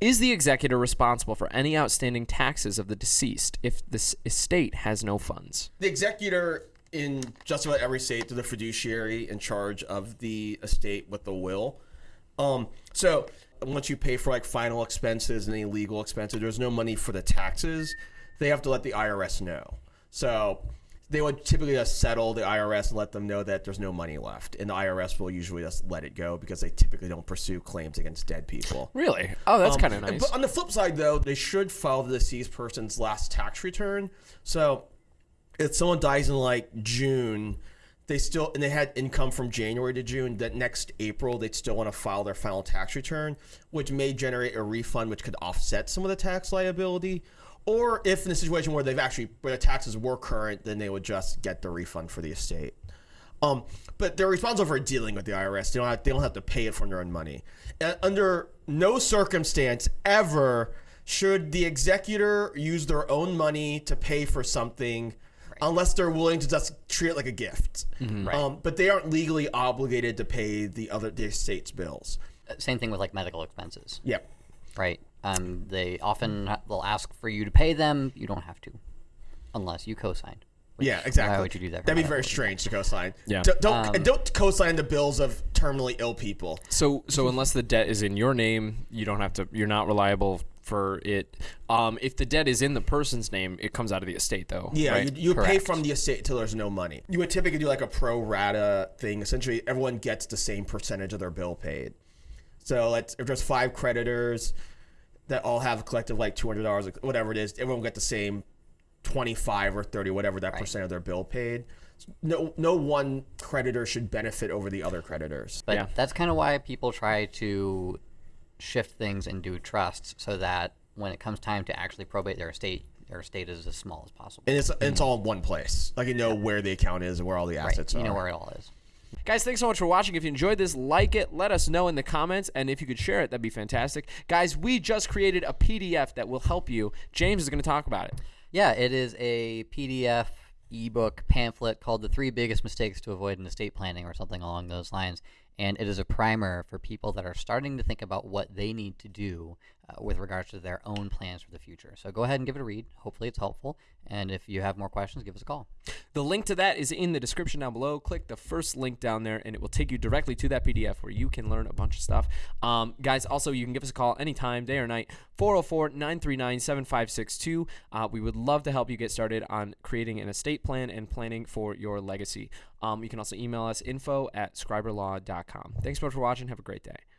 Is the executor responsible for any outstanding taxes of the deceased if the estate has no funds? The executor in just about every state is the fiduciary in charge of the estate with the will. Um, so once you pay for like final expenses and any legal expenses, there's no money for the taxes. They have to let the IRS know. So they would typically just settle the IRS and let them know that there's no money left, and the IRS will usually just let it go because they typically don't pursue claims against dead people. Really? Oh, that's Um, kind of nice. But on the flip side, though, they should file the deceased person's last tax return. So if someone dies in like June, they still and they had income from January to June. That next April, they'd still want to file their final tax return, which may generate a refund, which could offset some of the tax liability. Or if in a situation where they've actually where the taxes were current, then they would just get the refund for the estate. Um, but they're responsible for dealing with the IRS. They don't have, they don't have to pay it from their own money. And under no circumstance ever should the executor use their own money to pay for something unless they're willing to just treat it like a gift. Um, but they aren't legally obligated to pay the other the estate's bills. Same thing with like medical expenses, Yep. right? Um, they often will ask for you to pay them. You don't have to, unless you co-signed. which- Yeah, exactly. Why would you do that? That'd be very strange to co-sign. Yeah. D- don't and don't co-sign the bills of terminally ill people. So so unless the debt is in your name, you don't have to. You're not reliable for it. Um, if the debt is in the person's name, it comes out of the estate, though. Yeah, right? you, you would pay from the estate until there's no money. You would typically do like a pro rata thing. Essentially, everyone gets the same percentage of their bill paid. So let's if there's five creditors that all have a collective like two hundred dollars, whatever it is, everyone will get the same twenty five or thirty, whatever that percent of their bill paid. No, no one creditor should benefit over the other creditors. But Yeah. that's kind of why people try to shift things and do trusts so that when it comes time to actually probate their estate, their estate is as small as possible. And it's and it's mm-hmm. all in one place. Like you know where the account is and where all the Right. assets You are. You know where it all is. Guys, thanks so much for watching. If you enjoyed this, like it, let us know in the comments, and if you could share it, that'd be fantastic. Guys, we just created a PDF that will help you. James is going to talk about it. Yeah, it is a PDF ebook pamphlet called The Three Biggest Mistakes to Avoid in Estate Planning or something along those lines. And it is a primer for people that are starting to think about what they need to do uh, with regards to their own plans for the future. So go ahead and give it a read. Hopefully, it's helpful. And if you have more questions, give us a call. The link to that is in the description down below. Click the first link down there, and it will take you directly to that PDF where you can learn a bunch of stuff. Um, guys, also, you can give us a call anytime, day or night, 404 939 7562. Uh, We would love to help you get started on creating an estate plan and planning for your legacy. Um, you can also email us info at scriberlaw.com. Thanks so much for watching. Have a great day.